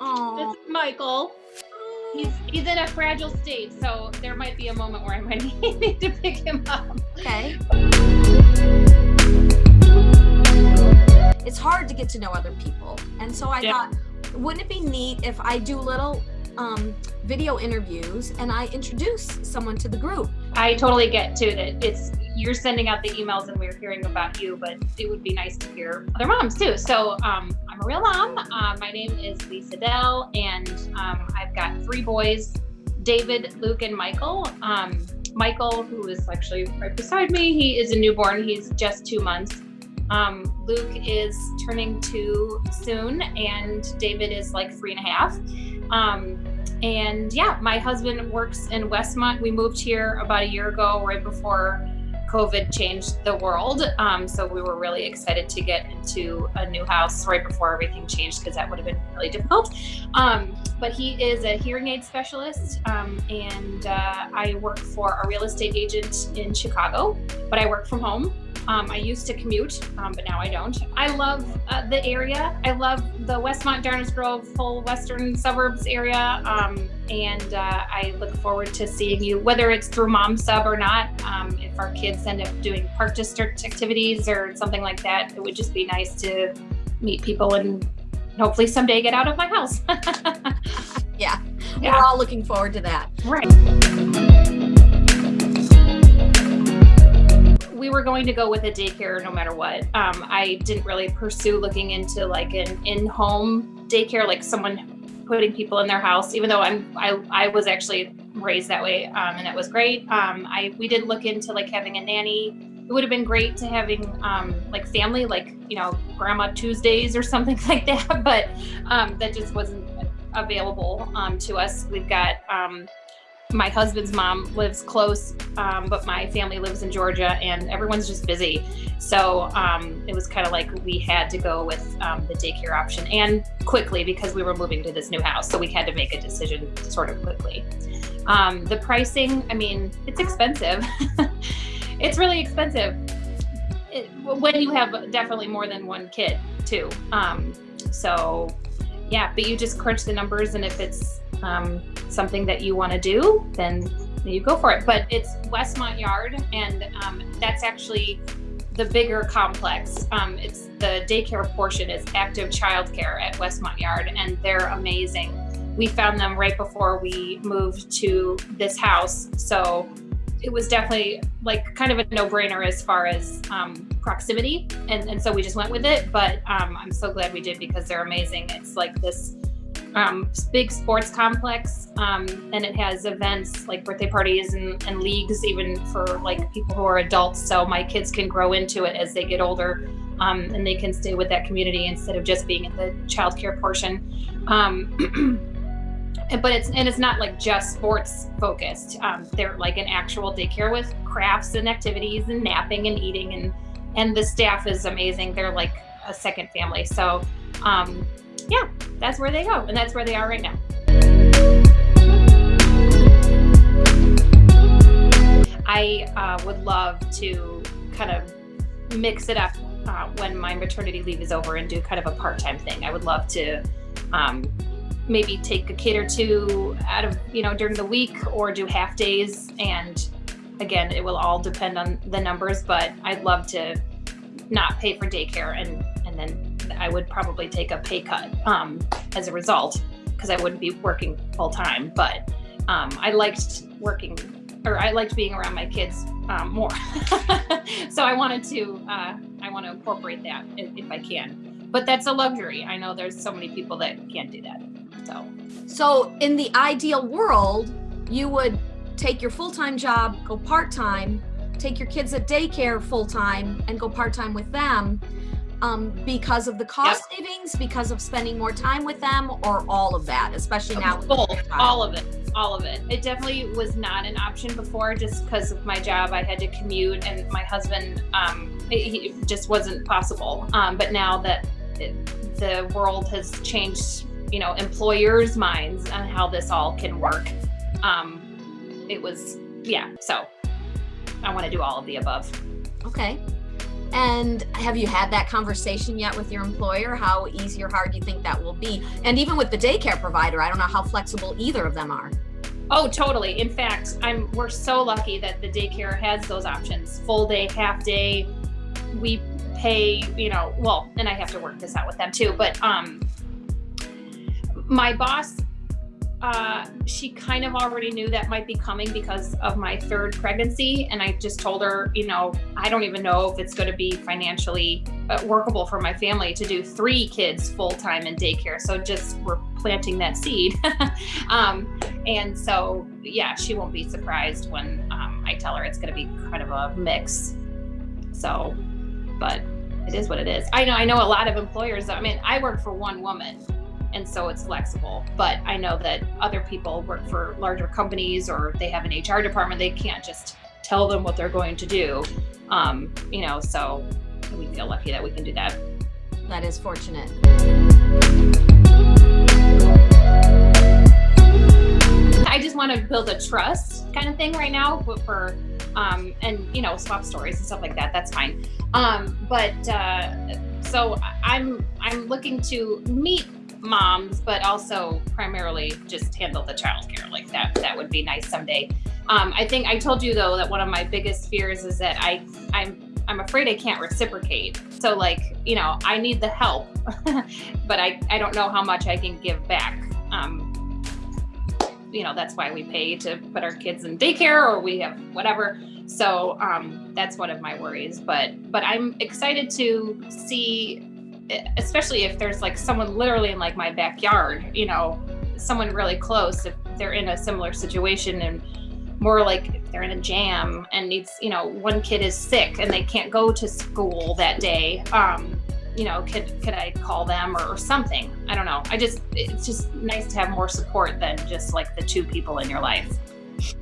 Oh. This is Michael. He's he's in a fragile state, so there might be a moment where I might need to pick him up. Okay. It's hard to get to know other people. And so I Yeah. thought, wouldn't it be neat if I do little um, video interviews and I introduce someone to the group? I totally get too that it's you're sending out the emails and we're hearing about you, but it would be nice to hear other moms too. So um, I'm a real mom. Uh, my name is Lisa Dell, and um, I've got three boys: David, Luke, and Michael. Um, Michael, who is actually right beside me, he is a newborn. He's just two months. Um, Luke is turning two soon, and David is like three and a half. And yeah, my husband works in Westmont. We moved here about a year ago, right before COVID changed the world. Um, so we were really excited to get into a new house right before everything changed because that would have been really difficult. Um, but he is a hearing aid specialist, um, and uh, I work for a real estate agent in Chicago, but I work from home. Um, I used to commute, um, but now I don't. I love uh, the area. I love the Westmont, Downers Grove, whole western suburbs area. Um, and uh, I look forward to seeing you, whether it's through Mom Sub or not. Um, if our kids end up doing park district activities or something like that, it would just be nice to meet people and hopefully someday get out of my house. Yeah. Yeah. We're all looking forward to that. Right. We were going to go with a daycare no matter what. Um, I didn't really pursue looking into like an in-home daycare, like someone putting people in their house. Even though I'm, I, I was actually raised that way, um, and that was great. Um, I we did look into like having a nanny. It would have been great to having um, like family, like you know, Grandma Tuesdays or something like that. But um, that just wasn't available um, to us. We've got my husband's mom lives close, um, but my family lives in Georgia, and everyone's just busy. So um, it was kind of like we had to go with um, the daycare option and quickly because we were moving to this new house. So we had to make a decision sort of quickly. Um, the pricing, I mean, it's expensive. it's really expensive it, when you have definitely more than one kid, too. Um, so yeah, but you just crunch the numbers, and if it's um, something that you want to do, then you go for it. But it's Westmont Yard, and um, that's actually the bigger complex. Um, it's the daycare portion is active childcare at Westmont Yard, and they're amazing. We found them right before we moved to this house, so it was definitely like kind of a no-brainer as far as um, proximity, and, and so we just went with it. But um, I'm so glad we did because they're amazing. It's like this um, big sports complex, um, and it has events like birthday parties and, and leagues, even for like people who are adults. So my kids can grow into it as they get older, um, and they can stay with that community instead of just being in the childcare portion. Um, but it's and it's not like just sports focused. Um, they're like an actual daycare with crafts and activities and napping and eating and and the staff is amazing. They're like a second family. So um, yeah, that's where they go, and that's where they are right now. I uh, would love to kind of mix it up uh, when my maternity leave is over and do kind of a part-time thing. I would love to um, maybe take a kid or two out of you know during the week or do half days and again it will all depend on the numbers but i'd love to not pay for daycare and and then i would probably take a pay cut um, as a result because i wouldn't be working full time but um, i liked working or i liked being around my kids um, more. So i wanted to uh, i want to incorporate that if, if i can. But that's a luxury. I know there's so many people that can't do that so. So, in the ideal world, you would take your full time job, go part time, take your kids at daycare full time, and go part time with them um, because of the cost savings, because of spending more time with them, or all of that, especially now. Both, all of it, all of it. It definitely was not an option before, just because of my job. I had to commute, and my husband, um, it, he it just wasn't possible. Um, but now that it, the world has changed, you know, employers' minds on how this all can work, um, it was yeah. So I want to do all of the above. Okay. And have you had that conversation yet with your employer? How easy or hard do you think that will be? And even with the daycare provider, I don't know how flexible either of them are. Oh, totally. In fact, I'm we're so lucky that the daycare has those options. Full day, half day. We pay, you know, well, and I have to work this out with them too, but um my boss uh, she kind of already knew that might be coming because of my third pregnancy. And I just told her, you know, I don't even know if it's going to be financially uh, workable for my family to do three kids full time in daycare. So just we're planting that seed. um, and so, yeah, she won't be surprised when um, I tell her it's going to be kind of a mix. So, but it is what it is. I know, I know a lot of employers, I mean, I work for one woman and so it's flexible. But I know that other people work for larger companies or they have an HR department. They can't just tell them what they're going to do. Um, you know, so we feel lucky that we can do that. That is fortunate. I just want to build a trust kind of thing right now for, um, and you know, swap stories and stuff like that. That's fine. Um, but uh, so I'm I'm looking to meet moms, but also primarily just handle the childcare. Like that, that would be nice someday. Um, I think I told you though that one of my biggest fears is that I, I'm, I'm afraid I can't reciprocate. So like, you know, I need the help, but I, I don't know how much I can give back. Um, you know, that's why we pay to put our kids in daycare or we have whatever. So um, that's one of my worries. But but I'm excited to see especially if there's like someone literally in like my backyard, you know, someone really close, if they're in a similar situation and more like if they're in a jam and needs, you know, one kid is sick and they can't go to school that day. Um, you know, could could I call them or, or something? I don't know. I just it's just nice to have more support than just like the two people in your life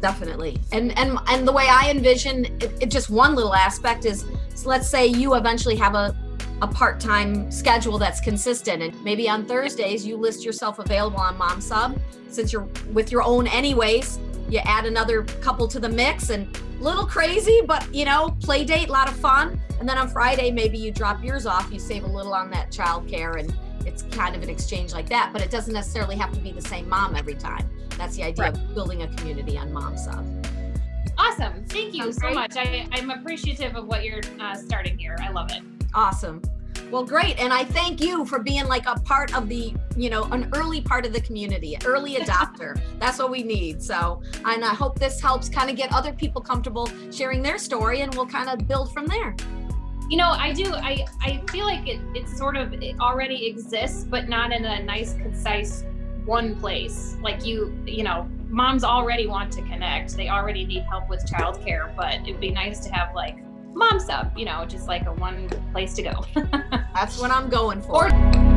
definitely and and and the way i envision it, it, just one little aspect is so let's say you eventually have a a part-time schedule that's consistent. And maybe on Thursdays you list yourself available on mom sub. Since you're with your own anyways you add another couple to the mix and little crazy but you know play date a lot of fun. And then on Friday maybe you drop yours off. You save a little on that child care and it's kind of an exchange like that but it doesn't necessarily have to be the same mom every time. That's the idea right. of building a community on mom sub. Awesome. Thank you Sounds so great. much. I, i'm appreciative of what you're uh, starting here. I love it Awesome. Well, great. And I thank you for being like a part of the, you know, an early part of the community, early adopter. That's what we need. So, and I hope this helps kind of get other people comfortable sharing their story and we'll kind of build from there. You know, I do. I, I feel like it, it sort of it already exists, but not in a nice, concise one place. Like you, you know, moms already want to connect. They already need help with childcare, but it'd be nice to have like mom sub, you know, just like a one place to go. That's what I'm going for. Or